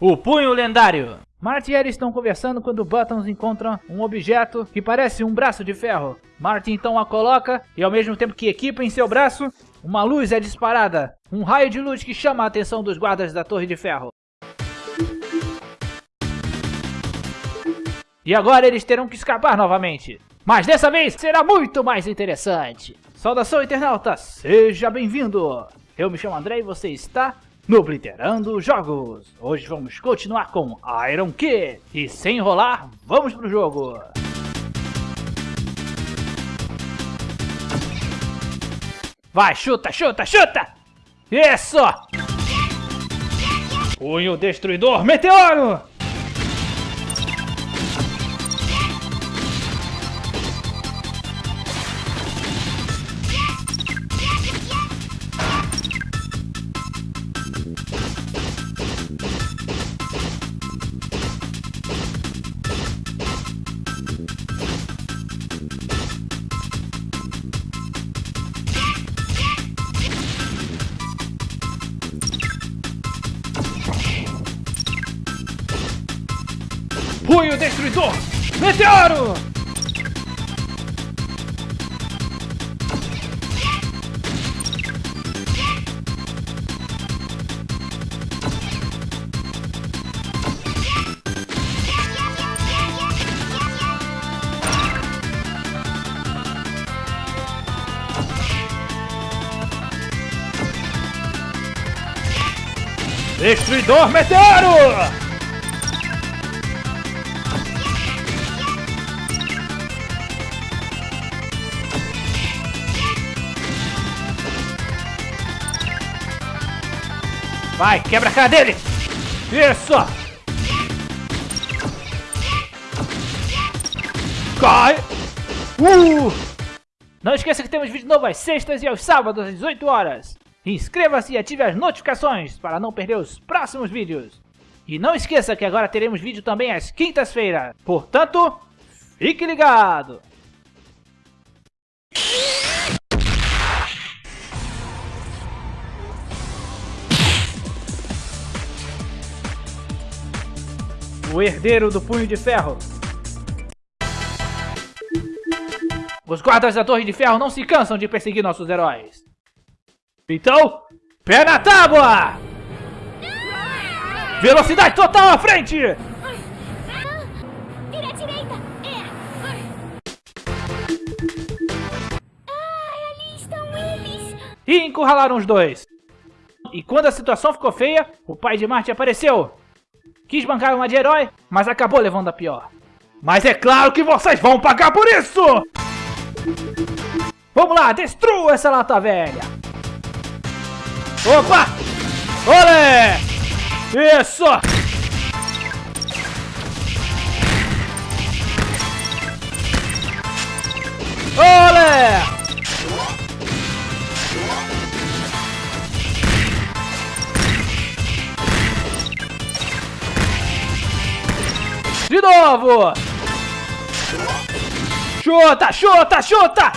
O punho lendário. Martin e Ellie estão conversando quando Buttons encontra um objeto que parece um braço de ferro. Martin então a coloca e ao mesmo tempo que equipa em seu braço, uma luz é disparada. Um raio de luz que chama a atenção dos guardas da Torre de Ferro. E agora eles terão que escapar novamente. Mas dessa vez será muito mais interessante. Saudação internauta, seja bem-vindo. Eu me chamo André e você está no Blitterando Jogos. Hoje vamos continuar com Iron Kid. E sem enrolar, vamos pro jogo. Vai, chuta, chuta, chuta! Isso! Punho Destruidor Meteoro! Punho Destruidor! Meteoro! Destruidor Meteoro! Vai, quebra a cara dele! Isso! Cai! Uh! Não esqueça que temos vídeo novo às sextas e aos sábados às 18 horas. Inscreva-se e ative as notificações para não perder os próximos vídeos. E não esqueça que agora teremos vídeo também às quintas-feiras. Portanto, fique ligado! O herdeiro do Punho de Ferro. Os guardas da Torre de Ferro não se cansam de perseguir nossos heróis. Então, pé na tábua! Velocidade total à frente! Eles! E encurralaram os dois. E quando a situação ficou feia, o pai de Marte apareceu. Quis bancar uma de herói, mas acabou levando a pior. Mas é claro que vocês vão pagar por isso! Vamos lá, destrua essa lata velha! Opa! Olé! Isso! De novo! Chuta, chuta, chuta!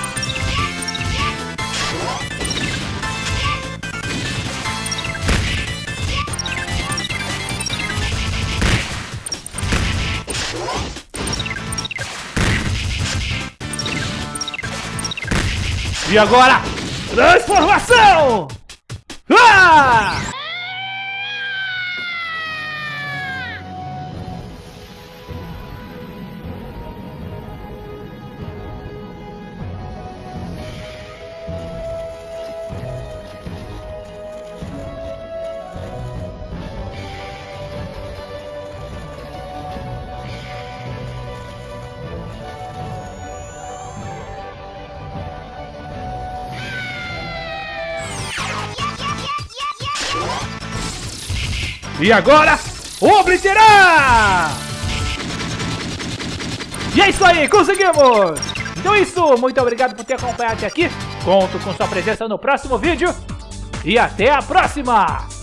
E agora, transformação! Ah! E agora, obliterar! E é isso aí, conseguimos! Então é isso, muito obrigado por ter acompanhado até aqui. Conto com sua presença no próximo vídeo. E até a próxima!